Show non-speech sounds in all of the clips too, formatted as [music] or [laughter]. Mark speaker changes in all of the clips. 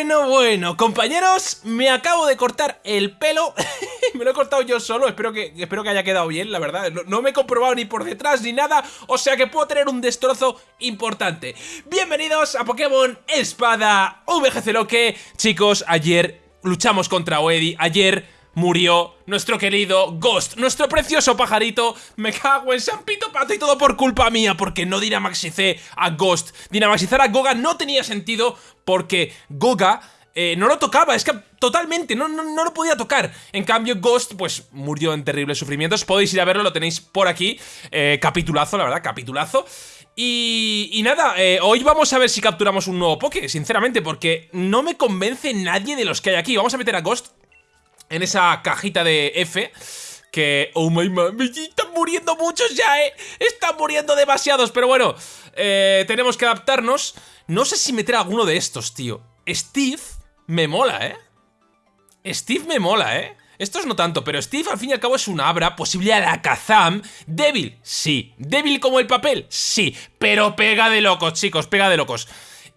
Speaker 1: Bueno, bueno, compañeros, me acabo de cortar el pelo. [laughs] Me lo he cortado yo solo, espero que, espero que haya quedado bien, la verdad. No, me he comprobado ni por detrás ni nada O sea que puedo tener un destrozo importante. Bienvenidos a Pokémon Espada VGC Loque Chicos, ayer luchamos contra Oedi Ayer murió nuestro querido Ghost, nuestro precioso pajarito. Me cago en San Pito Pato y todo por culpa mía, porque no dinamaxicé a Ghost. Dinamaxizar a Goga no tenía sentido porque Goga... Eh, no lo tocaba, es que totalmente, no, no, lo podía tocar. En cambio, Ghost, pues, murió en terribles sufrimientos. Podéis ir a verlo, lo tenéis por aquí. Eh, capitulazo, la verdad, capitulazo. Y, nada, eh, hoy vamos a ver si capturamos un nuevo Poké, sinceramente, porque no me convence nadie de los que hay aquí. Vamos a meter a Ghost en esa cajita de F que, oh my god, están muriendo muchos ya, eh. Están muriendo demasiados, pero bueno eh, Tenemos que adaptarnos. No sé si meter alguno de estos, tío. Steve me mola, eh. Steve me mola, eh. Estos no tanto, pero Steve al fin y al cabo es un Abra, posible Alakazam, débil, sí, débil como el papel, sí, pero pega de locos, chicos, pega de locos.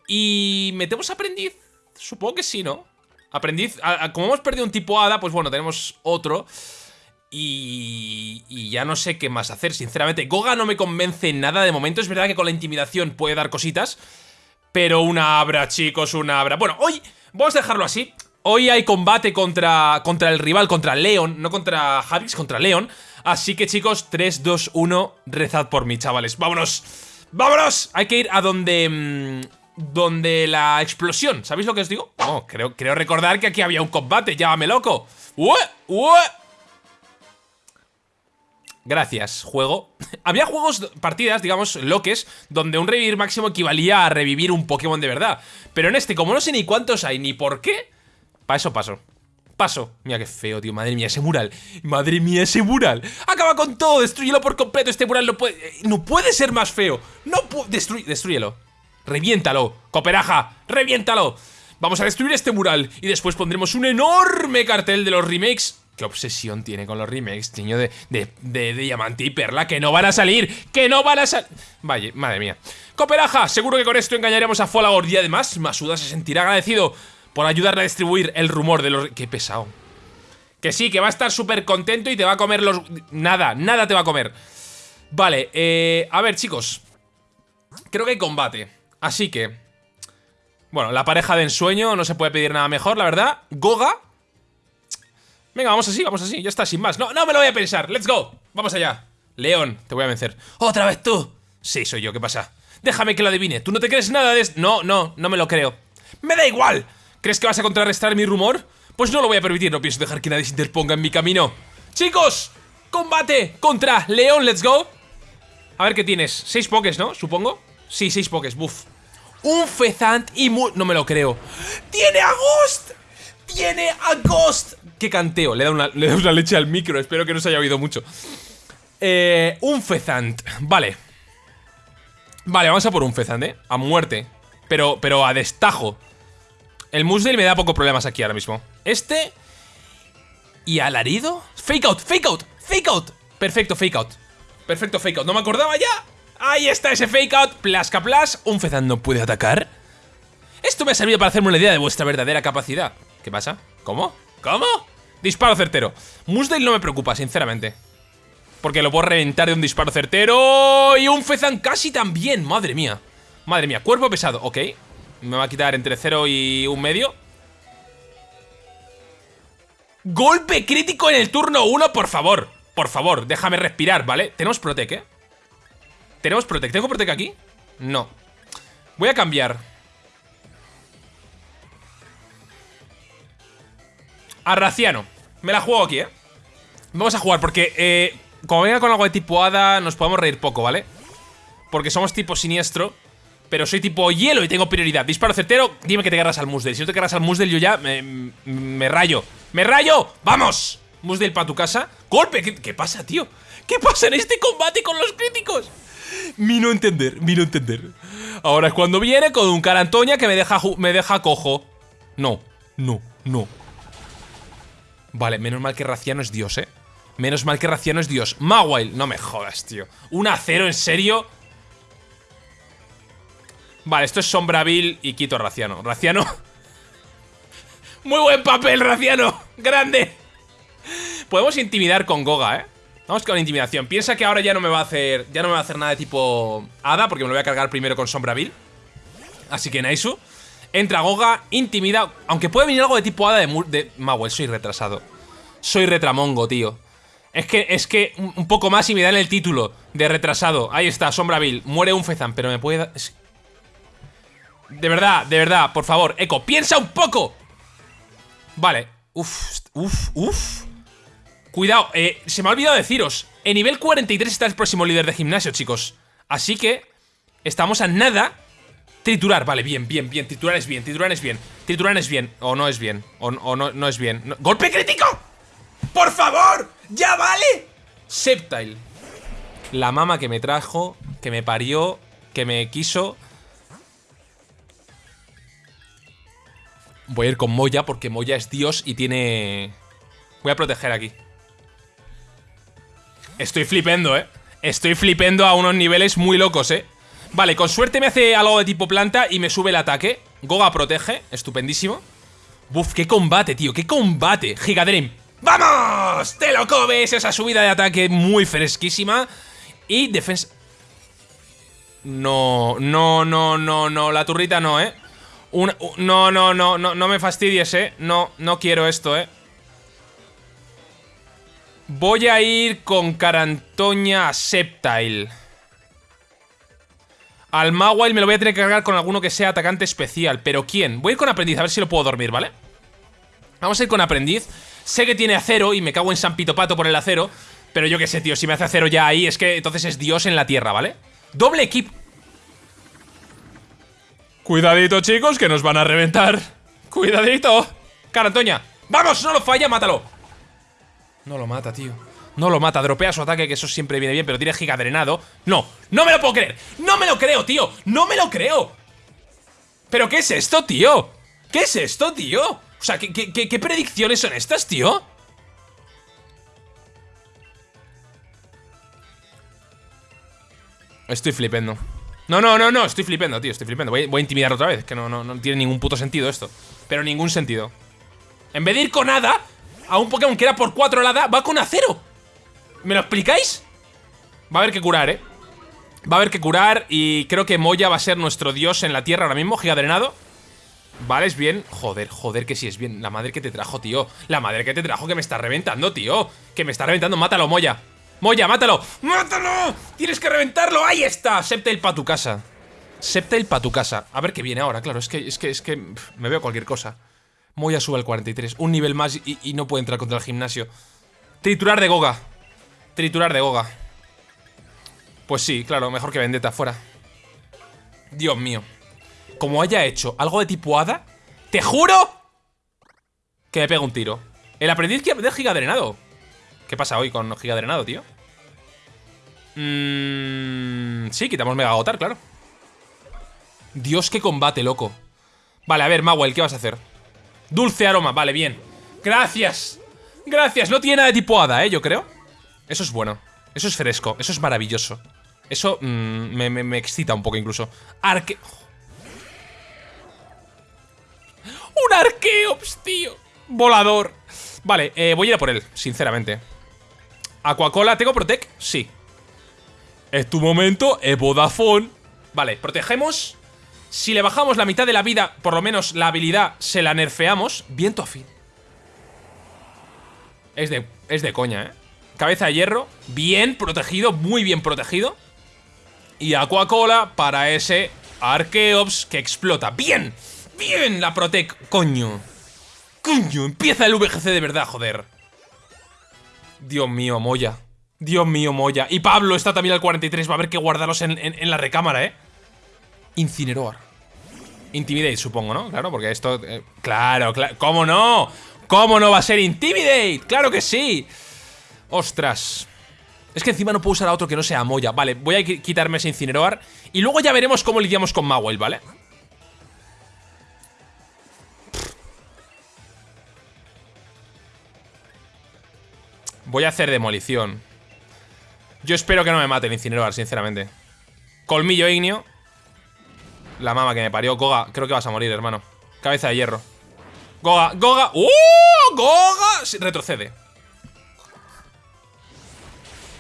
Speaker 1: ¿Y metemos aprendiz? Supongo que sí, ¿no? Aprendiz, como hemos perdido un tipo hada, pues bueno, tenemos otro. Y, y, ya no sé qué más hacer, sinceramente. Goga no me convence nada de momento. Es verdad que con la intimidación puede dar cositas. Pero una abra, chicos, una abra. Bueno, hoy vamos a dejarlo así. Hoy hay combate contra, contra el rival, contra Leon. No contra Javix, contra Leon. Así que, chicos, 3, 2, 1. Rezad por mí, chavales. ¡Vámonos! ¡Vámonos! Hay que ir a donde... Mmm, donde la explosión, ¿sabéis lo que os digo? No, creo, creo recordar que aquí había un combate, llámame loco. Gracias, juego [laughs] Había juegos, partidas, digamos, loques Donde un revivir máximo equivalía a revivir un Pokémon de verdad Pero en este, como no sé ni cuántos hay ni por qué Para eso paso Paso. Mira qué feo, tío. Madre mía, ese mural. Madre mía, ese mural. Acaba con todo. Destruyelo por completo. Este mural no puede... Eh, no puede ser más feo. No puede... destruyelo. ¡Reviéntalo! ¡Cooperaja! ¡Reviéntalo! Vamos a destruir este mural y después pondremos un enorme cartel de los remakes ¿Qué obsesión tiene con los remakes, niño de, diamante y perla? ¡Que no van a salir! ¡Que no van a salir! Vaya, madre mía. Cooperaja, seguro que con esto engañaremos a Folagor y además Masuda se sentirá agradecido por ayudarle a distribuir el rumor de los... ¡Qué pesado! Que sí, que va a estar súper contento y te va a comer los... Nada, nada te va a comer. Vale, eh... A ver, chicos. Creo que hay combate. Así que... Bueno, la pareja de ensueño, no se puede pedir nada mejor, la verdad. Goga. Venga, vamos así, vamos así, ya está, sin más. No, no me lo voy a pensar, let's go. Vamos allá. León, te voy a vencer. ¿Otra vez tú? Sí, soy yo, ¿qué pasa? Déjame que lo adivine. ¿Tú no te crees nada de esto? No, no, no me lo creo. ¡Me da igual! ¿Crees que vas a contrarrestar mi rumor? Pues no lo voy a permitir, no pienso dejar que nadie se interponga en mi camino. ¡Chicos! ¡Combate contra León, let's go! A ver qué tienes. Seis pokés, ¿no? Supongo. Sí, seis pokés, buff. Un Fezant y No me lo creo. ¡Tiene a Ghost! ¡Tiene a Ghost! ¡Qué canteo! Le da una, le da una leche al micro, espero que no se haya oído mucho. Eh, un Fezant. Vale. Vale, vamos a por un Fezant, ¿eh? A muerte. Pero, pero a destajo. El Musdale me da poco problemas aquí ahora mismo. Este... ¿Y alarido? Fake out, fake out, fake out. Perfecto, fake out. Perfecto, fake out. No me acordaba ya. Ahí está ese fake out, plasca plas. ¿Un Fezan no puede atacar? Esto me ha servido para hacerme una idea de vuestra verdadera capacidad. ¿Qué pasa? ¿Cómo? ¿Cómo? Disparo certero. Musdale no me preocupa, sinceramente. Porque lo puedo reventar de un disparo certero. Y un Fezan casi también. Madre mía. Madre mía. Cuerpo pesado. Ok. Me va a quitar entre 0 y un medio. Golpe crítico en el turno 1, por favor. Por favor, déjame respirar, ¿vale? Tenemos Protec, ¿eh? ¿Tenemos Protec? ¿Tengo Protec aquí? No Voy a cambiar A Raciano Me la juego aquí, ¿eh? Vamos a jugar porque, eh, como venga con algo de tipo hada Nos podemos reír poco, ¿vale? Porque somos tipo siniestro Pero soy tipo hielo y tengo prioridad Disparo certero, dime que te agarras al Musdale Si no te agarras al Musdale yo ya me, rayo ¡Me rayo! ¡Vamos! Musdale para tu casa ¡Golpe! ¿Qué, ¿Qué pasa, tío? ¿Qué pasa en este combate con los críticos? Mi no entender, mi no entender. Ahora es cuando viene con un carantoña que me deja, me deja cojo. No, no, no. Vale, menos mal que Raciano es Dios, ¿eh? Menos mal que Raciano es Dios. Mawile, no me jodas, tío. ¿Un acero, en serio? Vale, esto es Sombraville y quito a Raciano. Raciano... [laughs] Muy buen papel, Raciano. Grande. Podemos intimidar con Goga, ¿eh? Vamos con intimidación. Piensa que ahora ya no me va a hacer. Ya no me va a hacer nada de tipo Hada, porque me lo voy a cargar primero con Sombra Bill. Así que Naisu. Entra Goga, intimida. Aunque puede venir algo de tipo Hada de, de Mawel. Soy retrasado. Soy retramongo, tío. Es que, es que un poco más y me dan el título de retrasado. Ahí está, Sombra Bill. Muere un Fezan, pero me puede dar. De verdad, de verdad, por favor, Eco, piensa un poco. Vale. Uf, uf, uf. Cuidado, eh, se me ha olvidado deciros. En nivel 43 está el próximo líder de gimnasio, chicos. Así que estamos a nada. Triturar, vale, bien, bien, bien. Triturar es bien, triturar es bien. Triturar es bien. O no es bien. O, no, no es bien. ¡Golpe crítico! ¡Por favor! ¡Ya vale! Septile. La mama que me trajo, que me parió, que me quiso. Voy a ir con Moya porque Moya es Dios y tiene... Voy a proteger aquí. Estoy flipendo, ¿eh? Estoy flipendo a unos niveles muy locos, ¿eh? Vale, con suerte me hace algo de tipo planta y me sube el ataque. Goga protege, estupendísimo. Buf, qué combate, tío, qué combate. Gigadream. ¡Vamos! ¡Te lo comes! Esa subida de ataque muy fresquísima. Y defensa... No, no, no, no, no. La turrita no, ¿eh? no, no, no, no, no me fastidies, ¿eh? No, no quiero esto, ¿eh? Voy a ir con Carantoña Septile. Al Mawile me lo voy a tener que cargar con alguno que sea atacante especial. ¿Pero quién? Voy a ir con Aprendiz, a ver si lo puedo dormir, ¿vale? Vamos a ir con Aprendiz. Sé que tiene acero y me cago en San Pito Pato por el acero. Pero yo qué sé, tío, si me hace acero ya ahí, es que entonces es Dios en la tierra, ¿vale? Doble equipo. Cuidadito, chicos, que nos van a reventar. Cuidadito. Carantoña. ¡Vamos! ¡No lo falla! ¡Mátalo! No lo mata, tío. No lo mata, dropea su ataque, que eso siempre viene bien, pero tiene giga drenado. No, no me lo puedo creer. No me lo creo, tío. No me lo creo. ¿Pero qué es esto, tío? ¿Qué es esto, tío? O sea, ¿qué, qué predicciones son estas, tío? Estoy flipando. No, no, no, no, estoy flipando, tío, estoy flipando voy, a intimidar otra vez, que no, no, no tiene ningún puto sentido esto Pero ningún sentido En vez de ir con Hada A un Pokémon que era por 4 el Hada, va con Acero. ¿Me lo explicáis? Va a haber que curar, eh Va a haber que curar y creo que Moya va a ser nuestro dios en la tierra ahora mismo, gigadrenado. Vale, es bien. Joder, joder, que sí es bien. La madre que te trajo, tío. La madre que te trajo que me está reventando, tío. Que me está reventando, mátalo, Moya. Moya, mátalo. ¡Mátalo! ¡Tienes que reventarlo! ¡Ahí está! Septail pa' tu casa. Septail pa' tu casa. A ver qué viene ahora, claro Es que, es que, es que me veo cualquier cosa Moya sube al 43 Un nivel más y, no puede entrar contra el gimnasio. Triturar de Goga. Triturar de Goga. Pues sí, claro, mejor que Vendetta, fuera. Dios mío. Como haya hecho algo de tipo hada ¡Te juro! Que me pega un tiro. El aprendiz de giga drenado ¿Qué pasa hoy con giga drenado, tío? Mmm... Sí, quitamos Mega Agotar, claro. Dios, qué combate, loco. Vale, a ver, Mawel, ¿qué vas a hacer? Dulce aroma, vale, bien. Gracias. Gracias, no tiene nada de tipo hada, ¿eh? Yo creo. Eso es bueno. Eso es fresco. Eso es maravilloso. Eso mm, me, excita un poco incluso. Arque... ¡Un Arqueops, tío! Volador. Vale, eh, voy a ir a por él, sinceramente. Aquacola, ¿tengo Protect? Sí. Es tu momento, es Vodafone. Vale, protegemos Si le bajamos la mitad de la vida, por lo menos la habilidad Se la nerfeamos Viento afín Es de, es de coña, eh Cabeza de hierro, bien protegido Muy bien protegido Y Aquacola para ese Arkeops que explota ¡Bien! ¡Bien! La Protec, coño Coño, empieza el VGC de verdad, joder Dios mío, Moya Dios mío, Moya. Y Pablo está también al 43. Va a haber que guardarlos en, la recámara, ¿eh? Incineroar. Intimidate, supongo, ¿no? Claro, porque esto... Eh, claro, claro. ¿Cómo no? ¿Cómo no va a ser Intimidate? ¡Claro que sí! ¡Ostras! Es que encima no puedo usar a otro que no sea Moya. Vale, voy a quitarme ese Incineroar. Y luego ya veremos cómo lidiamos con Mawel, ¿vale? Voy a hacer demolición. Yo espero que no me mate el incinerador, sinceramente. Colmillo ignio. La mama que me parió. Koga, creo que vas a morir, hermano. Cabeza de hierro. Goga, Goga. ¡Uh! Goga. retrocede.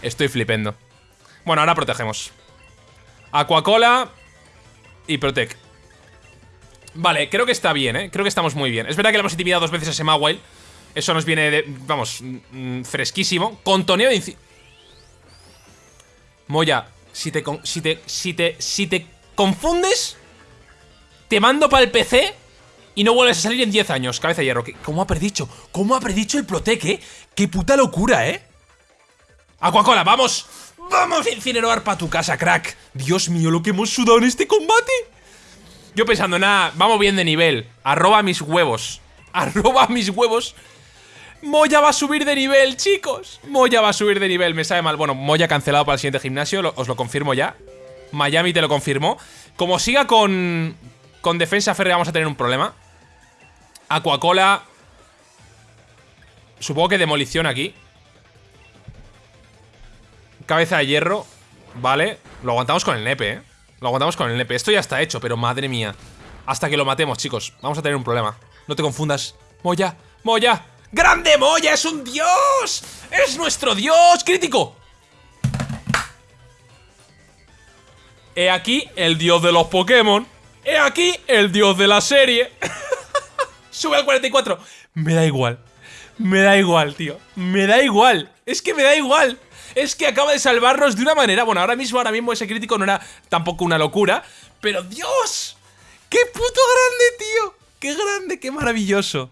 Speaker 1: Estoy flipendo. Bueno, ahora protegemos. Aquacola y Protect. Vale, creo que está bien, ¿eh? Creo que estamos muy bien. Es verdad que le hemos intimidado dos veces a ese Mawile. Eso nos viene de, vamos, mm, fresquísimo. Con toneo de Moya, si te, si te, si te, si te confundes, te mando para el PC y no vuelves a salir en 10 años. Cabeza de hierro. ¿Cómo ha predicho? ¿Cómo ha predicho el Protec, eh? ¡Qué puta locura, eh! Aquacola, vamos. Vamos a incinerar para tu casa, crack. Dios mío, lo que hemos sudado en este combate. Yo pensando, nada, vamos bien de nivel. Arroba mis huevos. [laughs] Arroba mis huevos. Moya va a subir de nivel, chicos. Moya va a subir de nivel, me sabe mal. Bueno, Moya cancelado para el siguiente gimnasio, os lo confirmo ya. Miami te lo confirmó. Como siga con, con defensa férrea vamos a tener un problema. Aquacola. Supongo que demolición aquí. Cabeza de hierro. Vale. Lo aguantamos con el nepe, ¿eh? Lo aguantamos con el nepe. Esto ya está hecho, pero madre mía. Hasta que lo matemos, chicos. Vamos a tener un problema. No te confundas. Moya, Moya. ¡Grande Moya! ¡Es un dios! ¡Es nuestro dios! ¡Crítico! He aquí el dios de los Pokémon. He aquí el dios de la serie. [laughs] Sube al 44. Me da igual. Me da igual, tío. Me da igual. Es que me da igual. Es que acaba de salvarnos de una manera. Bueno, ahora mismo, ahora mismo ese crítico no era tampoco una locura. Pero Dios. ¡Qué puto grande, tío! ¡Qué grande, qué maravilloso!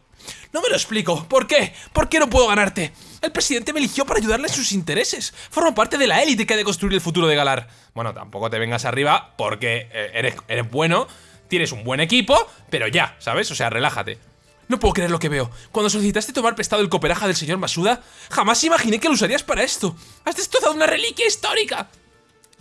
Speaker 1: No me lo explico. ¿Por qué? ¿Por qué no puedo ganarte? El presidente me eligió para ayudarle en sus intereses. Formo parte de la élite que ha de construir el futuro de Galar. Bueno, tampoco te vengas arriba porque eh, eres, eres bueno, tienes un buen equipo, pero ya, ¿sabes? O sea, relájate. No puedo creer lo que veo. Cuando solicitaste tomar prestado el cooperaja del señor Masuda, jamás imaginé que lo usarías para esto. Has destrozado una reliquia histórica.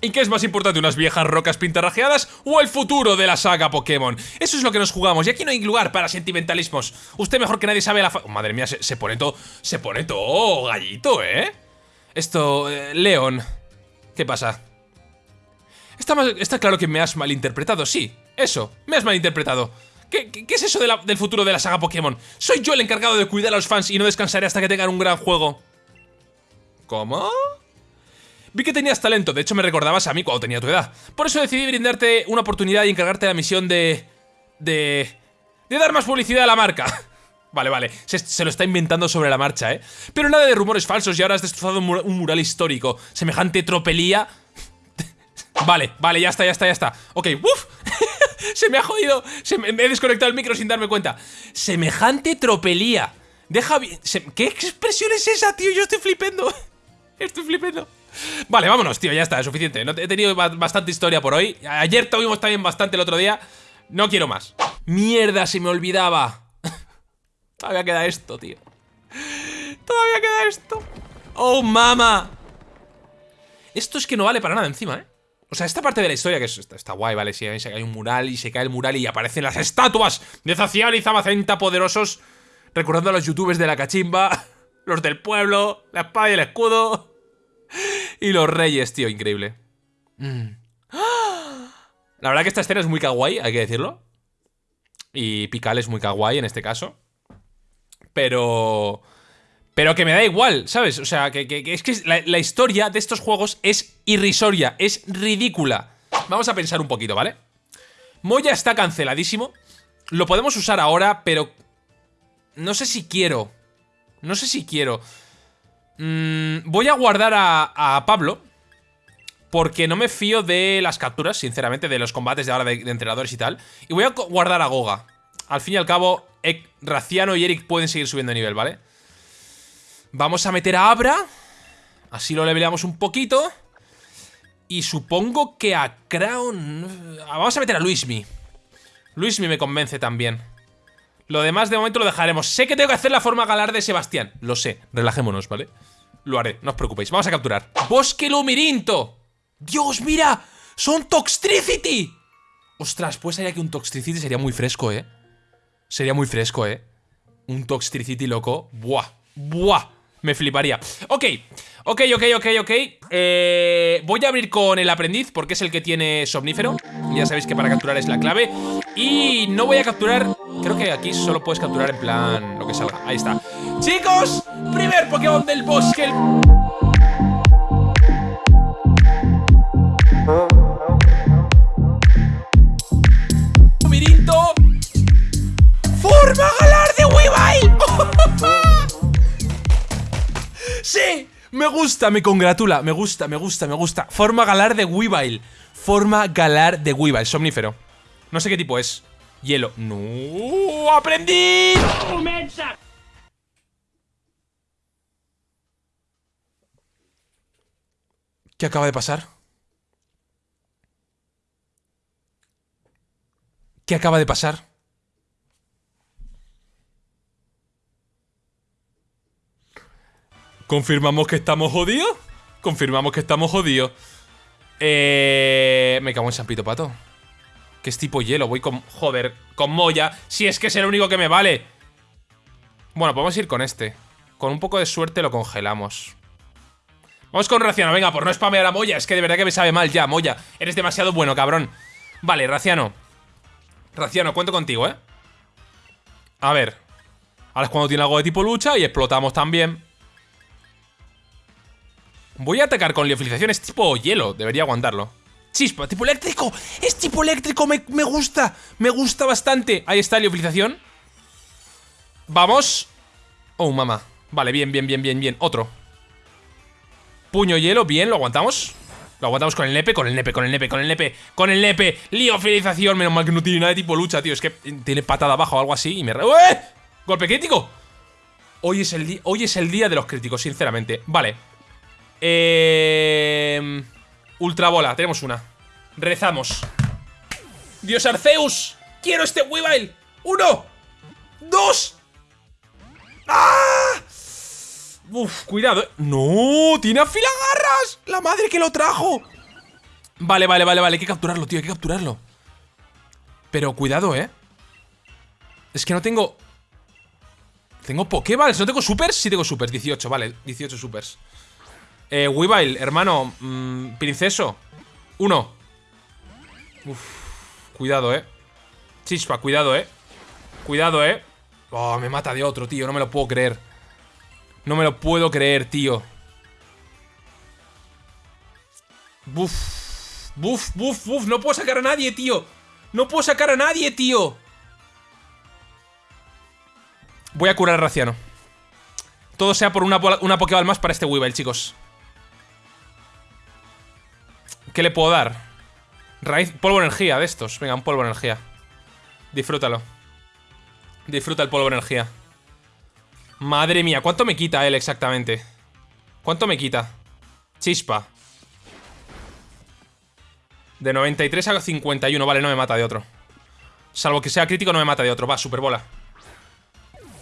Speaker 1: ¿Y qué es más importante, unas viejas rocas pintarrajeadas o el futuro de la saga Pokémon? Eso es lo que nos jugamos y aquí no hay lugar para sentimentalismos. Usted mejor que nadie sabe la fa madre mía, se, pone todo... Se pone todo gallito, ¿eh? Esto... Eh, León... ¿Qué pasa? Está, está claro que me has malinterpretado, sí. Eso, me has malinterpretado. ¿Qué, qué, es eso del futuro de la saga Pokémon? Soy yo el encargado de cuidar a los fans y no descansaré hasta que tengan un gran juego. ¿Cómo? Vi que tenías talento, de hecho me recordabas a mí cuando tenía tu edad. Por eso decidí brindarte una oportunidad y encargarte la misión de... De... De dar más publicidad a la marca. [laughs] Vale, vale, se, lo está inventando sobre la marcha, ¿eh? Pero nada de rumores falsos y ahora has destrozado un, mural histórico. Semejante tropelía... [laughs] vale, vale, ya está, ya está, ya está. Ok, ¡uf! [laughs] se me ha jodido. Se me, he desconectado el micro sin darme cuenta. Semejante tropelía. Deja bien. ¿Qué expresión es esa, tío? Yo estoy flipando. Estoy flipando. Vale, vámonos, tío, ya está, es suficiente. He tenido bastante historia por hoy. Ayer tuvimos también bastante el otro día. No quiero más. Mierda, se me olvidaba. [laughs] Todavía queda esto, tío. Todavía queda esto. Oh, mama. Esto es que no vale para nada encima, ¿eh? O sea, esta parte de la historia que está, guay, ¿vale? Si cae un mural y se cae el mural y aparecen las estatuas de Zacial y Zamacenta poderosos, recordando a los youtubers de la cachimba, [laughs] los del pueblo, la espada y el escudo, y los reyes, tío, increíble. Mm. La verdad que esta escena es muy kawaii, hay que decirlo. Y Pical es muy kawaii en este caso. Pero... Pero que me da igual, ¿sabes? O sea, que, es que la, historia de estos juegos es irrisoria, es ridícula. Vamos a pensar un poquito, ¿vale? Moya está canceladísimo. Lo podemos usar ahora, pero... No sé si quiero. No sé si quiero. Mm, voy a guardar a, Pablo. Porque no me fío de las capturas, sinceramente, de los combates de ahora de, entrenadores y tal. Y voy a guardar a Goga. Al fin y al cabo, Raciano y Eric pueden seguir subiendo de nivel, ¿vale? Vamos a meter a Abra. Así lo leveleamos un poquito. Y supongo que a Crown... Vamos a meter a Luismi. Luismi me convence también. Lo demás de momento lo dejaremos. Sé que tengo que hacer la forma galar de Sebastián. Lo sé. Relajémonos, ¿vale? Lo haré, no os preocupéis. Vamos a capturar. ¡Bosque Lumirinto! ¡Dios, mira! ¡Son Toxtricity! Ostras, pues sería que un Toxtricity sería muy fresco, ¿eh? Sería muy fresco, ¿eh? Un Toxtricity loco. ¡Buah! ¡Buah! Me fliparía. Ok, Ok, ok, ok, ok. Eh, voy a abrir con el aprendiz porque es el que tiene somnífero. Ya sabéis que para capturar es la clave. Y no voy a capturar... Creo que aquí solo puedes capturar en plan lo que salga. Ahí está. Chicos, primer Pokémon del bosque. Mirinto. ¡Forma galar de Weavile! [laughs] ¡Sí! Me gusta, me congratula, me gusta, me gusta, me gusta. Forma galar de Weavile. Forma galar de Weavile, somnífero. No sé qué tipo es. Hielo. ¡No! ¡Aprendí! ¿Qué acaba de pasar? ¿Qué acaba de pasar? ¿Confirmamos que estamos jodidos? Confirmamos que estamos jodidos. Eh... Me cago en San Pito Pato. Que es tipo hielo. Voy con... Joder, con Moya. Si es que es el único que me vale. Bueno, podemos ir con este. Con un poco de suerte lo congelamos. Vamos con Raciano. Venga, por no spamear a Moya. Es que de verdad que me sabe mal ya, Moya. Eres demasiado bueno, cabrón. Vale, Raciano. Raciano, cuento contigo, ¿eh? A ver. Ahora es cuando tiene algo de tipo lucha y explotamos también. Voy a atacar con liofilización. Es tipo hielo. Debería aguantarlo. Chispa, tipo eléctrico. Es tipo eléctrico. Me, me gusta. Me gusta bastante. Ahí está, liofilización. Vamos. Oh, mamá. Vale, bien, bien, bien, bien, bien. Otro. Puño hielo, bien, lo aguantamos. Lo aguantamos con el nepe, con el nepe, con el nepe, con el nepe, con el nepe. Liofilización. Menos mal que no tiene nada de tipo lucha, tío. Es que tiene patada abajo o algo así y me... ¡Eh! ¡Golpe crítico! Hoy es, el hoy es el día de los críticos, sinceramente. Vale. Eh... Ultrabola, tenemos una. Rezamos. Dios Arceus. Quiero este Weavile. Uno. Dos. ¡Ah! Uf, cuidado. ¡No! ¡Tiene afilagarras! ¡La madre que lo trajo! Vale, vale, vale, vale. Hay que capturarlo, tío. Hay que capturarlo. Pero cuidado, ¿eh? Es que no tengo... ¿Tengo Pokéballs? ¿No tengo supers? Sí tengo supers. 18, vale. 18 supers. Eh, Weavile, hermano. Mmm, princeso. Uno. Uf. Cuidado, ¿eh? Chispa, cuidado, ¿eh? Cuidado, ¿eh? Oh, me mata de otro, tío. No me lo puedo creer. No me lo puedo creer, tío. Buf. Buf, buf, buf. No puedo sacar a nadie, tío. No puedo sacar a nadie, tío. Voy a curar a Raciano. Todo sea por una, una Pokéball más para este Weavile, chicos. ¿Qué le puedo dar? Raíz, polvo energía de estos. Venga, un polvo energía. Disfrútalo. Disfruta el polvo energía. Madre mía, ¿cuánto me quita él exactamente? ¿Cuánto me quita? Chispa. De 93 a 51, vale, no me mata de otro. Salvo que sea crítico, no me mata de otro. Va, superbola.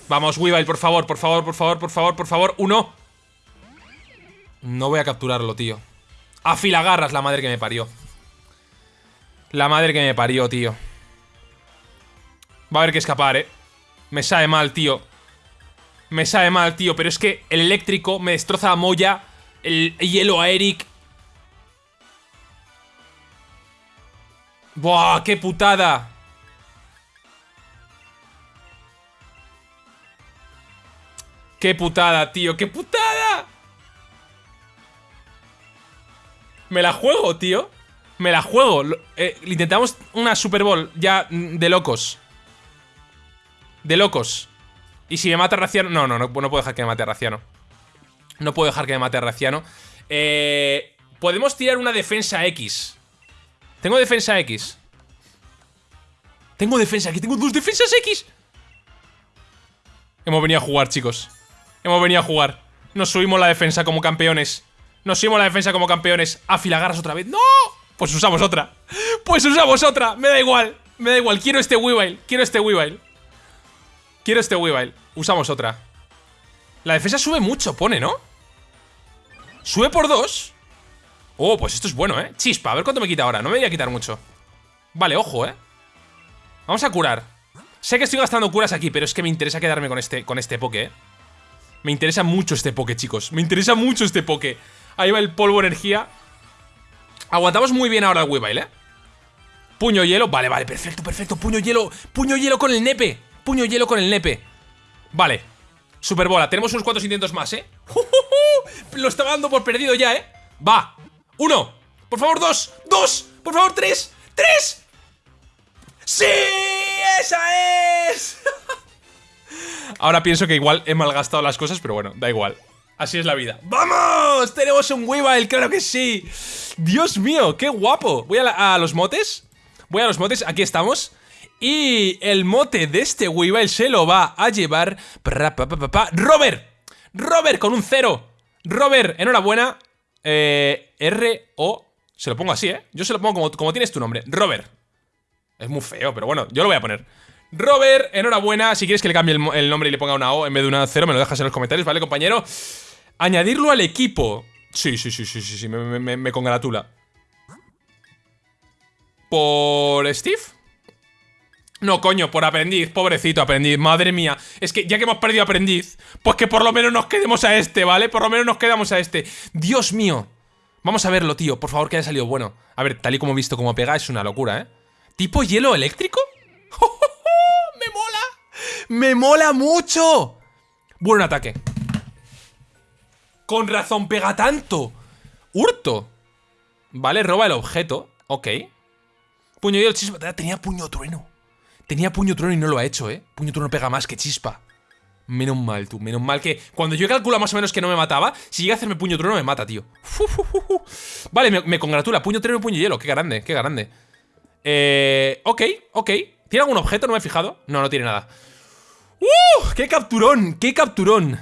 Speaker 1: Vamos, Weavile, por favor, por favor, por favor, por favor, por favor. Uno. No voy a capturarlo, tío. Afilagarras, la madre que me parió. La madre que me parió, tío. Va a haber que escapar, eh. Me sabe mal, tío. Me sabe mal, tío. Pero es que el eléctrico me destroza a Moya. El hielo a Eric. ¡Buah! ¡Qué putada! ¡Qué putada, tío! ¡Qué putada! Me la juego, tío. Me la juego. Eh, intentamos una Super Bowl ya de locos. De locos. Y si me mata Raciano... No, no, no, no puedo dejar que me mate a Raciano. No puedo dejar que me mate a Raciano. Eh, podemos tirar una defensa X. Tengo defensa X. Tengo defensa aquí, tengo dos defensas X. Hemos venido a jugar, chicos. Hemos venido a jugar. Nos subimos la defensa como campeones. Nos subimos la defensa como campeones. Afilagarras otra vez. ¡No! Pues usamos otra. Pues usamos otra. Me da igual. Me da igual. Quiero este Weavile. Quiero este Weavile. Quiero este Weavile. Usamos otra. La defensa sube mucho, pone, ¿no? Sube por dos. Oh, pues esto es bueno, ¿eh? Chispa, a ver cuánto me quita ahora. No me voy a quitar mucho. Vale, ojo, ¿eh? Vamos a curar. Sé que estoy gastando curas aquí, pero es que me interesa quedarme con este, con este poke, ¿eh? Me interesa mucho este poke, chicos. Me interesa mucho este poke. Ahí va el polvo energía. Aguantamos muy bien ahora el Weavile, ¿eh? Puño hielo. Vale, vale, perfecto, perfecto. Puño hielo. Puño hielo con el nepe. Puño hielo con el nepe. Vale. Superbola. Tenemos unos cuantos intentos más, ¿eh? [laughs] Lo estaba dando por perdido ya, ¿eh? Va. Uno. Por favor, dos. Dos. Por favor, tres. ¡Tres! ¡Sí! ¡Esa es! [laughs] Ahora pienso que igual he malgastado las cosas, pero bueno, da igual. Así es la vida. ¡Vamos! ¡Tenemos un Weavile! ¡Claro que sí! ¡Dios mío! ¡Qué guapo! Voy a, los motes. Voy a los motes. Aquí estamos. Y el mote de este Weavile se lo va a llevar... ¡Robert! ¡Robert con un cero! ¡Robert! Enhorabuena. Eh, R-O... Se lo pongo así, ¿eh? Yo se lo pongo como, como tienes tu nombre. Robert. Es muy feo, pero bueno, yo lo voy a poner. Robert, enhorabuena. Si quieres que le cambie el, nombre y le ponga una O en vez de una cero, me lo dejas en los comentarios, ¿vale, compañero? Añadirlo al equipo. Sí, sí, sí, sí, sí, sí, me, congratula. ¿Por Steve? No, coño, por aprendiz, pobrecito aprendiz, madre mía Es que ya que hemos perdido aprendiz Pues que por lo menos nos quedemos a este, ¿vale? Por lo menos nos quedamos a este Dios mío Vamos a verlo, tío, por favor que haya salido bueno A ver, tal y como he visto cómo pega, es una locura, ¿eh? ¿Tipo hielo eléctrico? [laughs] ¡Me mola! ¡Me mola mucho! Buen ataque. Con razón pega tanto. Hurto. Vale, roba el objeto. Ok. Puño hielo, chispa. Tenía puño trueno. Tenía puño trueno y no lo ha hecho, ¿eh? Puño trueno pega más que chispa. Menos mal, tú. Menos mal que cuando yo calculo más o menos que no me mataba, si llega a hacerme puño trueno me mata, tío. Vale, me, me, congratula. Puño trueno y puño hielo. Qué grande, qué grande. Eh, ok, ok. ¿Tiene algún objeto? No me he fijado. No, no tiene nada. ¡Uh! ¡Qué capturón! ¡Qué capturón!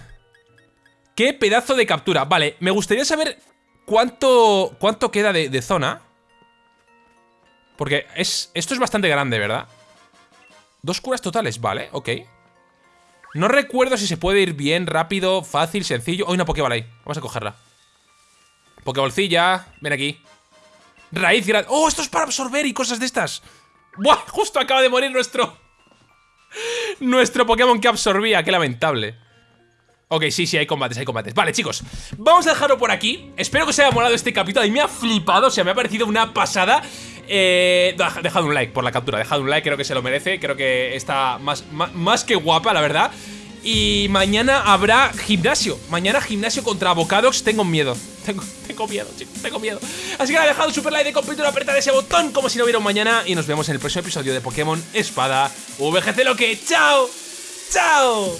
Speaker 1: ¡Qué pedazo de captura! Vale, me gustaría saber cuánto, cuánto queda de, zona. Porque es, esto es bastante grande, ¿verdad? Dos curas totales, vale, ok. No recuerdo si se puede ir bien, rápido, fácil, sencillo. Hay una Pokéball ahí. Vamos a cogerla. Pokébolcilla. Ven aquí. Raíz grande. ¡Oh, esto es para absorber y cosas de estas! ¡Buah! Justo acaba de morir nuestro... [laughs] Nuestro Pokémon que absorbía. ¡Qué lamentable! Ok, sí, sí, hay combates, hay combates Vale, chicos, vamos a dejarlo por aquí Espero que os haya molado este capítulo Y me ha flipado, o sea, me ha parecido una pasada eh, Dejad un like por la captura Dejad un like, creo que se lo merece Creo que está más, más que guapa, la verdad y mañana habrá gimnasio. Mañana gimnasio contra Bocadox. Tengo miedo. Tengo, tengo miedo, chicos. Tengo miedo. Así que ha dejado un super like de completo apretar ese botón como si no hubiera un mañana. Y nos vemos en el próximo episodio de Pokémon Espada VGC lo que. ¡Chao! ¡Chao!